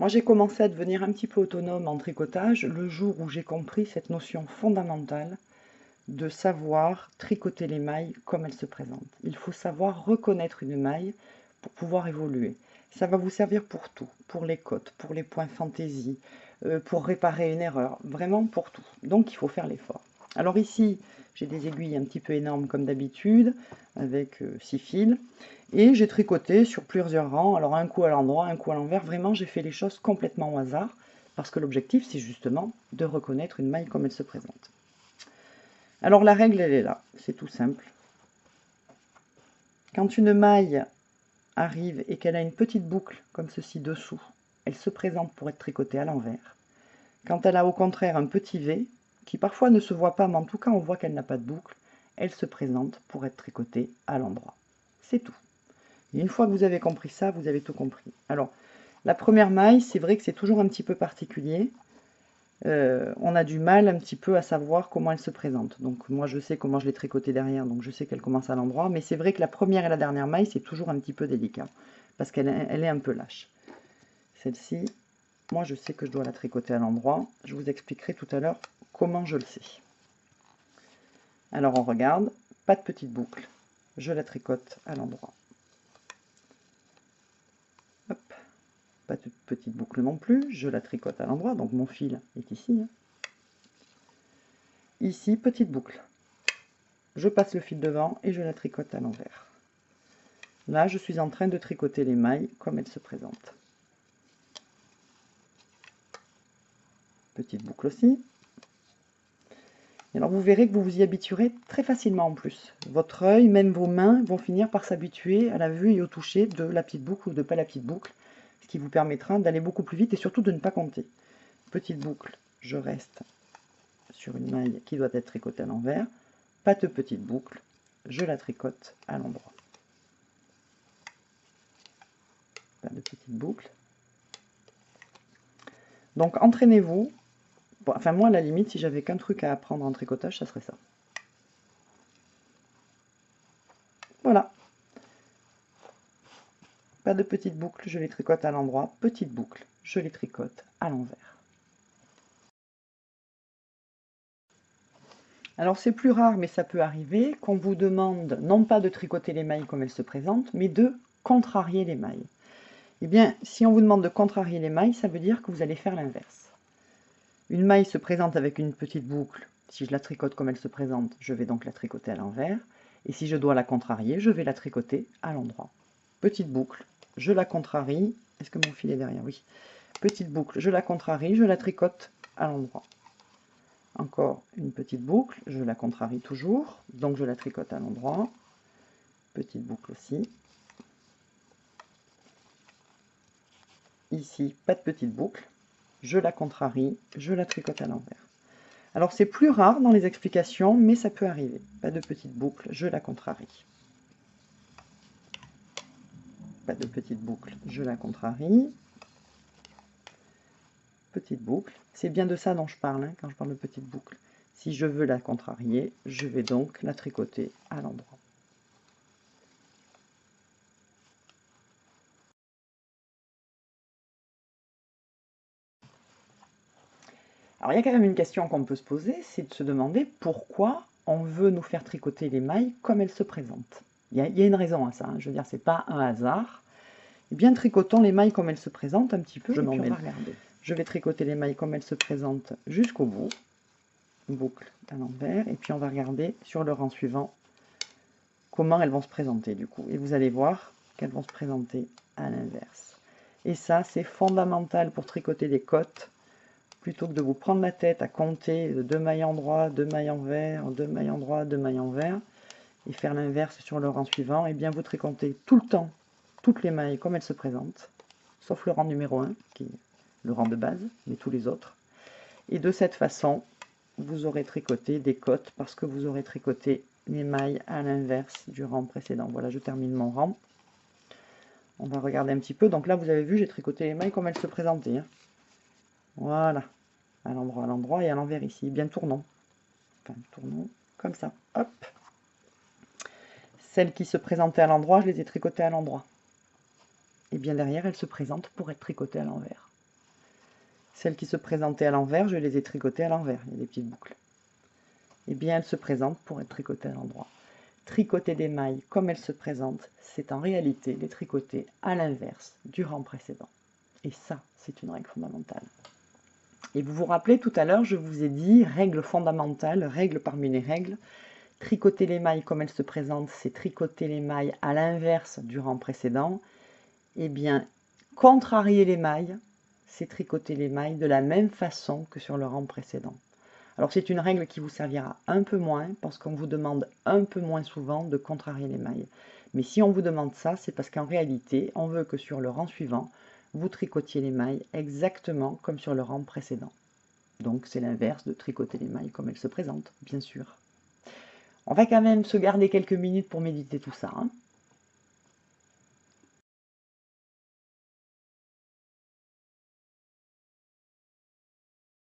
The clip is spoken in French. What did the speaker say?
Moi, j'ai commencé à devenir un petit peu autonome en tricotage le jour où j'ai compris cette notion fondamentale de savoir tricoter les mailles comme elles se présentent. Il faut savoir reconnaître une maille pour pouvoir évoluer. Ça va vous servir pour tout, pour les côtes, pour les points fantaisie, euh, pour réparer une erreur, vraiment pour tout. Donc il faut faire l'effort. Alors ici, j'ai des aiguilles un petit peu énormes comme d'habitude, avec 6 euh, fils, et j'ai tricoté sur plusieurs rangs, alors un coup à l'endroit, un coup à l'envers, vraiment j'ai fait les choses complètement au hasard, parce que l'objectif c'est justement de reconnaître une maille comme elle se présente. Alors la règle elle est là, c'est tout simple. Quand une maille arrive et qu'elle a une petite boucle comme ceci dessous, elle se présente pour être tricotée à l'envers. Quand elle a au contraire un petit V, qui parfois ne se voit pas, mais en tout cas on voit qu'elle n'a pas de boucle, elle se présente pour être tricotée à l'endroit. C'est tout. Et une fois que vous avez compris ça, vous avez tout compris. Alors, la première maille, c'est vrai que c'est toujours un petit peu particulier. Euh, on a du mal un petit peu à savoir comment elle se présente. Donc moi je sais comment je l'ai tricotée derrière, donc je sais qu'elle commence à l'endroit. Mais c'est vrai que la première et la dernière maille, c'est toujours un petit peu délicat. Parce qu'elle est un peu lâche. Celle-ci, moi je sais que je dois la tricoter à l'endroit. Je vous expliquerai tout à l'heure comment je le sais? Alors on regarde, pas de petite boucle, je la tricote à l'endroit. Pas de petite boucle non plus, je la tricote à l'endroit, donc mon fil est ici. Hein. Ici, petite boucle. Je passe le fil devant et je la tricote à l'envers. Là, je suis en train de tricoter les mailles comme elles se présentent. Petite boucle aussi alors vous verrez que vous vous y habituerez très facilement en plus. Votre œil, même vos mains, vont finir par s'habituer à la vue et au toucher de la petite boucle ou de pas la petite boucle, ce qui vous permettra d'aller beaucoup plus vite et surtout de ne pas compter. Petite boucle, je reste sur une maille qui doit être tricotée à l'envers. Pas de petite boucle, je la tricote à l'endroit. Pas de petite boucle. Donc entraînez-vous enfin moi à la limite, si j'avais qu'un truc à apprendre en tricotage, ça serait ça. Voilà. Pas de petite boucle, je les tricote à l'endroit. Petite boucle, je les tricote à l'envers. Alors c'est plus rare, mais ça peut arriver, qu'on vous demande non pas de tricoter les mailles comme elles se présentent, mais de contrarier les mailles. Eh bien, si on vous demande de contrarier les mailles, ça veut dire que vous allez faire l'inverse. Une maille se présente avec une petite boucle. Si je la tricote comme elle se présente, je vais donc la tricoter à l'envers. Et si je dois la contrarier, je vais la tricoter à l'endroit. Petite boucle, je la contrarie. Est-ce que mon fil est derrière? Oui. Petite boucle, je la contrarie, je la tricote à l'endroit. Encore une petite boucle, je la contrarie toujours, donc je la tricote à l'endroit. Petite boucle aussi. Ici, pas de petite boucle, je la contrarie, je la tricote à l'envers. Alors c'est plus rare dans les explications, mais ça peut arriver. Pas de petite boucle, je la contrarie. Pas de petite boucle, je la contrarie. Petite boucle, c'est bien de ça dont je parle hein, quand je parle de petite boucle. Si je veux la contrarier, je vais donc la tricoter à l'endroit. Alors il y a quand même une question qu'on peut se poser, c'est de se demander pourquoi on veut nous faire tricoter les mailles comme elles se présentent. Il y a, une raison à ça, hein. je veux dire, c'est pas un hasard. Eh bien, tricotons les mailles comme elles se présentent un petit peu, je m'en Je vais tricoter les mailles comme elles se présentent jusqu'au bout, boucle à l'envers, et puis on va regarder sur le rang suivant comment elles vont se présenter du coup. Et vous allez voir qu'elles vont se présenter à l'inverse. Et ça, c'est fondamental pour tricoter des côtes plutôt que de vous prendre la tête à compter deux mailles endroits, deux mailles envers, deux mailles endroits, deux mailles envers, et faire l'inverse sur le rang suivant, et eh bien vous tricontez tout le temps toutes les mailles comme elles se présentent, sauf le rang numéro 1, qui est le rang de base, mais tous les autres. Et de cette façon, vous aurez tricoté des côtes, parce que vous aurez tricoté les mailles à l'inverse du rang précédent. Voilà, je termine mon rang. On va regarder un petit peu. Donc là, vous avez vu, j'ai tricoté les mailles comme elles se présentaient. Hein. Voilà, à l'endroit, à l'endroit et à l'envers ici. Bien tournons. Enfin, tournons comme ça. Hop. Celles qui se présentaient à l'endroit, je les ai tricotées à l'endroit. Et bien derrière, elles se présentent pour être tricotées à l'envers. Celles qui se présentaient à l'envers, je les ai tricotées à l'envers. Il y a des petites boucles. Eh bien, elles se présentent pour être tricotées à l'endroit. Tricoter des mailles comme elles se présentent, c'est en réalité les tricoter à l'inverse du rang précédent. Et ça, c'est une règle fondamentale. Et vous vous rappelez, tout à l'heure, je vous ai dit, règle fondamentale, règle parmi les règles, tricoter les mailles comme elles se présentent, c'est tricoter les mailles à l'inverse du rang précédent. Eh bien, contrarier les mailles, c'est tricoter les mailles de la même façon que sur le rang précédent. Alors c'est une règle qui vous servira un peu moins parce qu'on vous demande un peu moins souvent de contrarier les mailles. Mais si on vous demande ça, c'est parce qu'en réalité, on veut que sur le rang suivant, vous tricotiez les mailles exactement comme sur le rang précédent. Donc c'est l'inverse de tricoter les mailles comme elles se présentent, bien sûr. On va quand même se garder quelques minutes pour méditer tout ça. Hein.